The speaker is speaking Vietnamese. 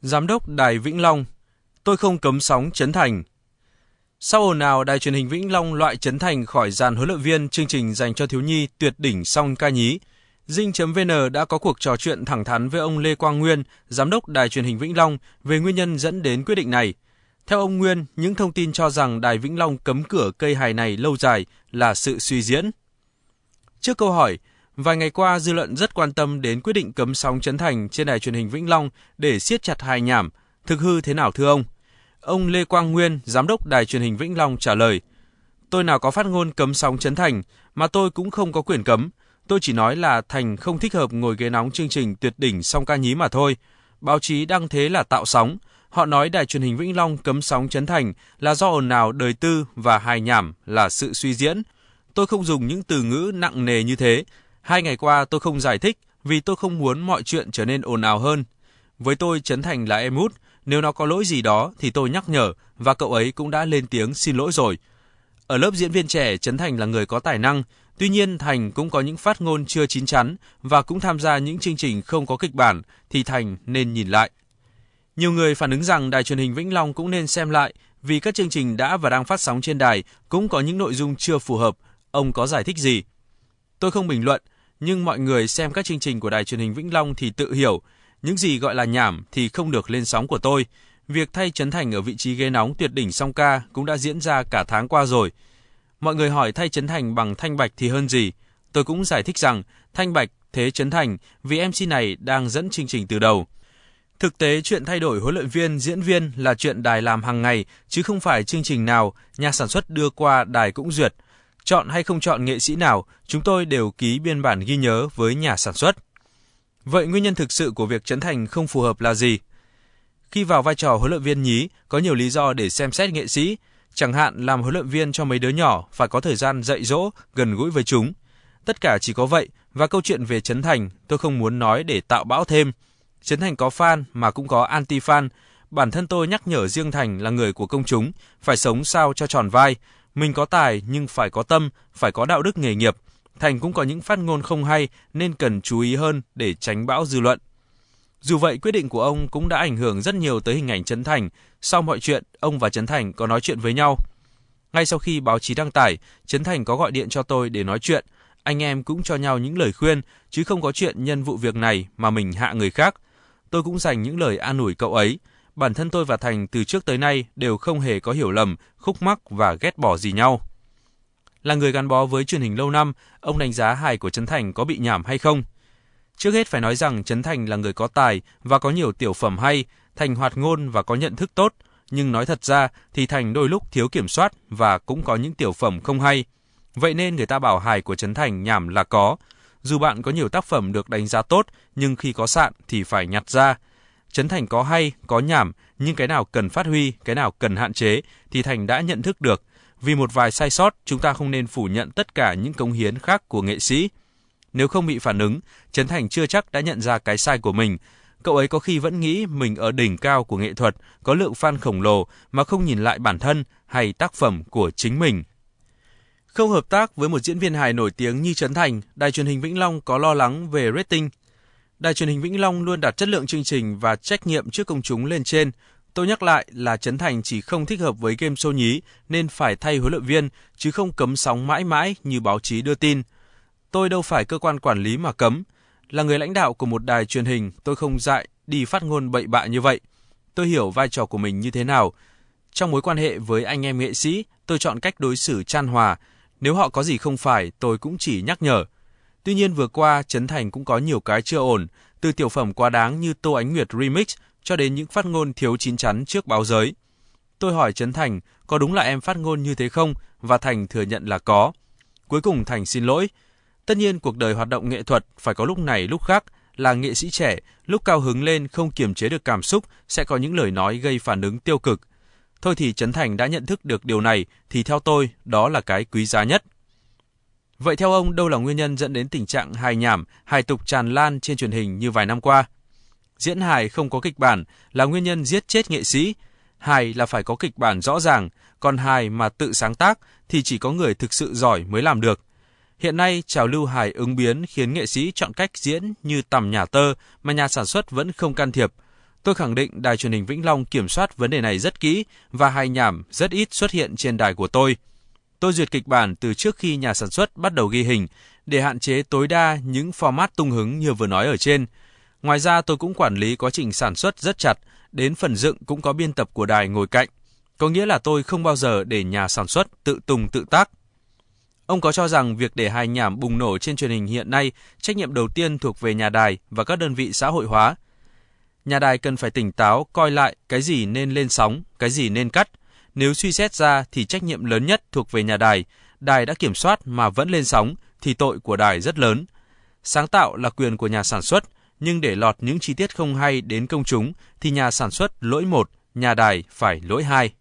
Giám đốc Đài Vĩnh Long, tôi không cấm sóng Trấn Thành. Sau ồn nào, Đài truyền hình Vĩnh Long loại Trấn Thành khỏi dàn huấn luyện viên chương trình dành cho thiếu nhi tuyệt đỉnh song ca nhí, Dinh.vn đã có cuộc trò chuyện thẳng thắn với ông Lê Quang Nguyên, giám đốc Đài truyền hình Vĩnh Long về nguyên nhân dẫn đến quyết định này. Theo ông Nguyên, những thông tin cho rằng Đài Vĩnh Long cấm cửa cây hài này lâu dài là sự suy diễn. Trước câu hỏi, vài ngày qua dư luận rất quan tâm đến quyết định cấm sóng Trấn Thành trên đài truyền hình Vĩnh Long để siết chặt hài nhảm, thực hư thế nào thưa ông? Ông Lê Quang Nguyên, giám đốc đài truyền hình Vĩnh Long trả lời: Tôi nào có phát ngôn cấm sóng Trấn Thành, mà tôi cũng không có quyền cấm. Tôi chỉ nói là Thành không thích hợp ngồi ghế nóng chương trình tuyệt đỉnh song ca nhí mà thôi. Báo chí đăng thế là tạo sóng. Họ nói đài truyền hình Vĩnh Long cấm sóng Trấn Thành là do ồn ào đời tư và hài nhảm là sự suy diễn. Tôi không dùng những từ ngữ nặng nề như thế. Hai ngày qua tôi không giải thích vì tôi không muốn mọi chuyện trở nên ồn ào hơn. Với tôi Trấn Thành là em út, nếu nó có lỗi gì đó thì tôi nhắc nhở và cậu ấy cũng đã lên tiếng xin lỗi rồi. Ở lớp diễn viên trẻ, Trấn Thành là người có tài năng, tuy nhiên Thành cũng có những phát ngôn chưa chín chắn và cũng tham gia những chương trình không có kịch bản thì Thành nên nhìn lại. Nhiều người phản ứng rằng đài truyền hình Vĩnh Long cũng nên xem lại vì các chương trình đã và đang phát sóng trên đài cũng có những nội dung chưa phù hợp. Ông có giải thích gì? Tôi không bình luận, nhưng mọi người xem các chương trình của đài truyền hình Vĩnh Long thì tự hiểu, những gì gọi là nhảm thì không được lên sóng của tôi. Việc thay Trấn Thành ở vị trí ghế nóng tuyệt đỉnh song ca cũng đã diễn ra cả tháng qua rồi. Mọi người hỏi thay Trấn Thành bằng Thanh Bạch thì hơn gì? Tôi cũng giải thích rằng Thanh Bạch thế Trấn Thành vì MC này đang dẫn chương trình từ đầu. Thực tế chuyện thay đổi huấn luyện viên, diễn viên là chuyện đài làm hàng ngày chứ không phải chương trình nào nhà sản xuất đưa qua đài cũng duyệt. Chọn hay không chọn nghệ sĩ nào, chúng tôi đều ký biên bản ghi nhớ với nhà sản xuất. Vậy nguyên nhân thực sự của việc Trấn Thành không phù hợp là gì? Khi vào vai trò huấn luyện viên nhí, có nhiều lý do để xem xét nghệ sĩ, chẳng hạn làm huấn luyện viên cho mấy đứa nhỏ phải có thời gian dạy dỗ, gần gũi với chúng. Tất cả chỉ có vậy và câu chuyện về Trấn Thành tôi không muốn nói để tạo bão thêm. Trấn Thành có fan mà cũng có anti-fan. Bản thân tôi nhắc nhở riêng Thành là người của công chúng, phải sống sao cho tròn vai. Mình có tài nhưng phải có tâm, phải có đạo đức nghề nghiệp. Thành cũng có những phát ngôn không hay nên cần chú ý hơn để tránh bão dư luận. Dù vậy, quyết định của ông cũng đã ảnh hưởng rất nhiều tới hình ảnh Trấn Thành. Sau mọi chuyện, ông và Trấn Thành có nói chuyện với nhau. Ngay sau khi báo chí đăng tải, Trấn Thành có gọi điện cho tôi để nói chuyện. Anh em cũng cho nhau những lời khuyên, chứ không có chuyện nhân vụ việc này mà mình hạ người khác. Tôi cũng dành những lời an ủi cậu ấy. Bản thân tôi và Thành từ trước tới nay đều không hề có hiểu lầm, khúc mắc và ghét bỏ gì nhau. Là người gắn bó với truyền hình lâu năm, ông đánh giá hài của Trấn Thành có bị nhảm hay không? Trước hết phải nói rằng Trấn Thành là người có tài và có nhiều tiểu phẩm hay, Thành hoạt ngôn và có nhận thức tốt, nhưng nói thật ra thì Thành đôi lúc thiếu kiểm soát và cũng có những tiểu phẩm không hay. Vậy nên người ta bảo hài của Trấn Thành nhảm là có. Dù bạn có nhiều tác phẩm được đánh giá tốt, nhưng khi có sạn thì phải nhặt ra. Trấn Thành có hay, có nhảm, nhưng cái nào cần phát huy, cái nào cần hạn chế thì Thành đã nhận thức được. Vì một vài sai sót, chúng ta không nên phủ nhận tất cả những cống hiến khác của nghệ sĩ. Nếu không bị phản ứng, Trấn Thành chưa chắc đã nhận ra cái sai của mình. Cậu ấy có khi vẫn nghĩ mình ở đỉnh cao của nghệ thuật, có lượng fan khổng lồ mà không nhìn lại bản thân hay tác phẩm của chính mình. Không hợp tác với một diễn viên hài nổi tiếng như Trấn Thành, đài truyền hình Vĩnh Long có lo lắng về rating. Đài truyền hình Vĩnh Long luôn đặt chất lượng chương trình và trách nhiệm trước công chúng lên trên. Tôi nhắc lại là Trấn Thành chỉ không thích hợp với game show nhí nên phải thay huấn luyện viên chứ không cấm sóng mãi mãi như báo chí đưa tin. Tôi đâu phải cơ quan quản lý mà cấm. Là người lãnh đạo của một đài truyền hình, tôi không dại đi phát ngôn bậy bạ như vậy. Tôi hiểu vai trò của mình như thế nào. Trong mối quan hệ với anh em nghệ sĩ, tôi chọn cách đối xử chan hòa. Nếu họ có gì không phải, tôi cũng chỉ nhắc nhở. Tuy nhiên vừa qua, Trấn Thành cũng có nhiều cái chưa ổn, từ tiểu phẩm quá đáng như Tô Ánh Nguyệt Remix cho đến những phát ngôn thiếu chín chắn trước báo giới. Tôi hỏi Trấn Thành, có đúng là em phát ngôn như thế không? Và Thành thừa nhận là có. Cuối cùng Thành xin lỗi, Tất nhiên cuộc đời hoạt động nghệ thuật phải có lúc này lúc khác, là nghệ sĩ trẻ, lúc cao hứng lên không kiềm chế được cảm xúc sẽ có những lời nói gây phản ứng tiêu cực. Thôi thì Trấn Thành đã nhận thức được điều này thì theo tôi đó là cái quý giá nhất. Vậy theo ông đâu là nguyên nhân dẫn đến tình trạng hài nhảm, hài tục tràn lan trên truyền hình như vài năm qua? Diễn hài không có kịch bản là nguyên nhân giết chết nghệ sĩ. Hài là phải có kịch bản rõ ràng, còn hài mà tự sáng tác thì chỉ có người thực sự giỏi mới làm được. Hiện nay, trào lưu hài ứng biến khiến nghệ sĩ chọn cách diễn như tầm nhà tơ mà nhà sản xuất vẫn không can thiệp. Tôi khẳng định đài truyền hình Vĩnh Long kiểm soát vấn đề này rất kỹ và hài nhảm rất ít xuất hiện trên đài của tôi. Tôi duyệt kịch bản từ trước khi nhà sản xuất bắt đầu ghi hình để hạn chế tối đa những format tung hứng như vừa nói ở trên. Ngoài ra tôi cũng quản lý quá trình sản xuất rất chặt, đến phần dựng cũng có biên tập của đài ngồi cạnh. Có nghĩa là tôi không bao giờ để nhà sản xuất tự tùng tự tác. Ông có cho rằng việc để hài nhảm bùng nổ trên truyền hình hiện nay, trách nhiệm đầu tiên thuộc về nhà đài và các đơn vị xã hội hóa. Nhà đài cần phải tỉnh táo coi lại cái gì nên lên sóng, cái gì nên cắt. Nếu suy xét ra thì trách nhiệm lớn nhất thuộc về nhà đài, đài đã kiểm soát mà vẫn lên sóng thì tội của đài rất lớn. Sáng tạo là quyền của nhà sản xuất, nhưng để lọt những chi tiết không hay đến công chúng thì nhà sản xuất lỗi một, nhà đài phải lỗi hai.